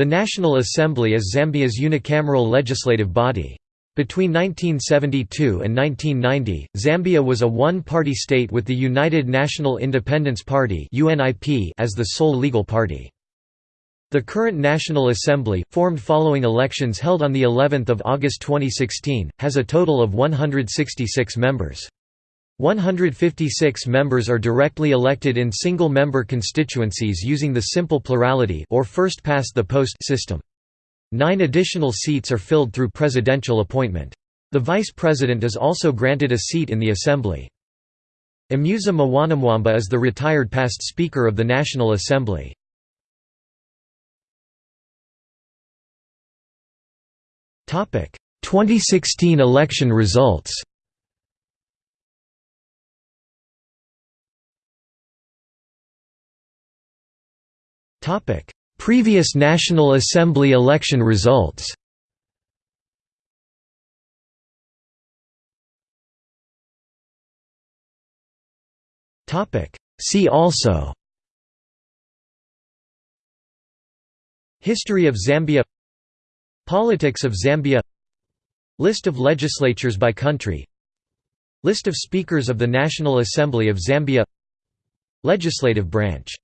The National Assembly is Zambia's unicameral legislative body. Between 1972 and 1990, Zambia was a one-party state with the United National Independence Party as the sole legal party. The current National Assembly, formed following elections held on the 11th of August 2016, has a total of 166 members. 156 members are directly elected in single-member constituencies using the simple plurality or first-past-the-post system. Nine additional seats are filled through presidential appointment. The vice president is also granted a seat in the assembly. Amusa Mwanamwamba is the retired past Speaker of the National Assembly. Topic: 2016 election results Previous National Assembly election results. See also. History of Zambia. Politics of Zambia. List of legislatures by country. List of Speakers of the National Assembly of Zambia. Legislative branch